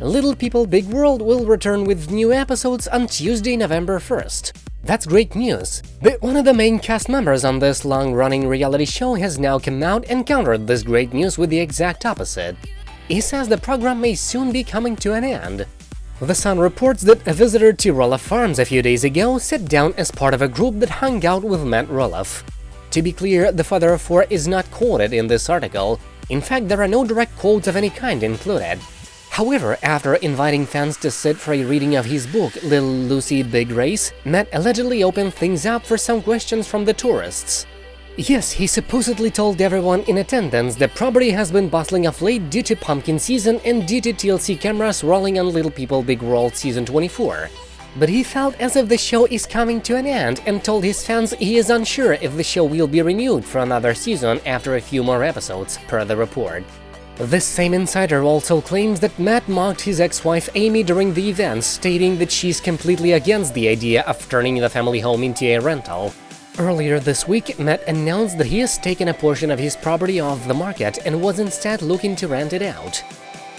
Little People Big World will return with new episodes on Tuesday, November 1st. That's great news, but one of the main cast members on this long-running reality show has now come out and countered this great news with the exact opposite. He says the program may soon be coming to an end. The Sun reports that a visitor to Roloff Farms a few days ago sat down as part of a group that hung out with Matt Roloff. To be clear, the father of four is not quoted in this article, in fact there are no direct quotes of any kind included. However, after inviting fans to sit for a reading of his book Little Lucy Big Race, Matt allegedly opened things up for some questions from the tourists. Yes, he supposedly told everyone in attendance that property has been bustling of late due to pumpkin season and due to TLC cameras rolling on Little People Big World Season 24. But he felt as if the show is coming to an end and told his fans he is unsure if the show will be renewed for another season after a few more episodes, per the report. This same insider also claims that Matt mocked his ex-wife Amy during the event, stating that she's completely against the idea of turning the family home into a rental. Earlier this week, Matt announced that he has taken a portion of his property off the market and was instead looking to rent it out.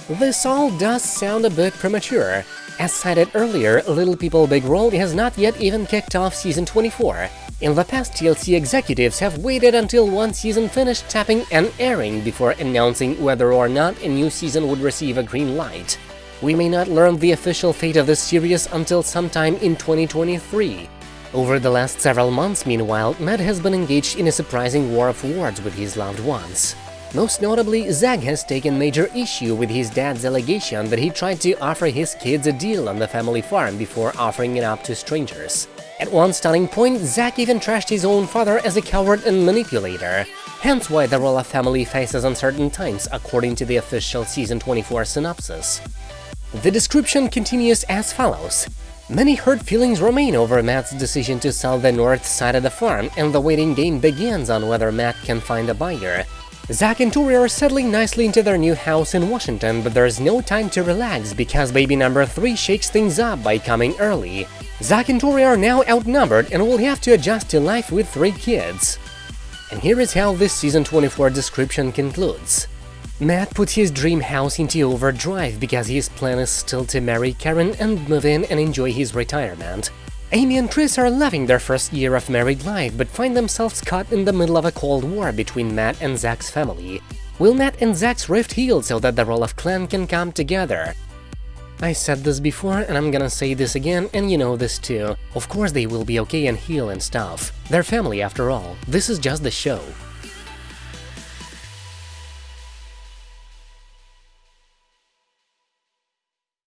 This all does sound a bit premature. As cited earlier, Little People Big World has not yet even kicked off Season 24, in the past, TLC executives have waited until one season finished tapping and airing before announcing whether or not a new season would receive a green light. We may not learn the official fate of this series until sometime in 2023. Over the last several months, meanwhile, Matt has been engaged in a surprising war of words with his loved ones. Most notably, Zach has taken major issue with his dad's allegation that he tried to offer his kids a deal on the family farm before offering it up to strangers. At one stunning point, Zach even trashed his own father as a coward and manipulator, hence why the Roloff family faces uncertain times according to the official Season 24 synopsis. The description continues as follows. Many hurt feelings remain over Matt's decision to sell the north side of the farm, and the waiting game begins on whether Matt can find a buyer. Zach and Tori are settling nicely into their new house in Washington, but there's no time to relax because baby number 3 shakes things up by coming early. Zach and Tori are now outnumbered and will have to adjust to life with three kids. And here is how this Season 24 description concludes. Matt put his dream house into overdrive because his plan is still to marry Caryn and move in and enjoy his retirement. Amy and Chris are loving their first year of married life, but find themselves caught in the middle of a cold war between Matt and Zach's family. Will Matt and Zach's rift heal so that the Roloff clan can come together? I said this before and I'm gonna say this again and you know this too. Of course they will be okay and heal and stuff. They're family after all, this is just the show.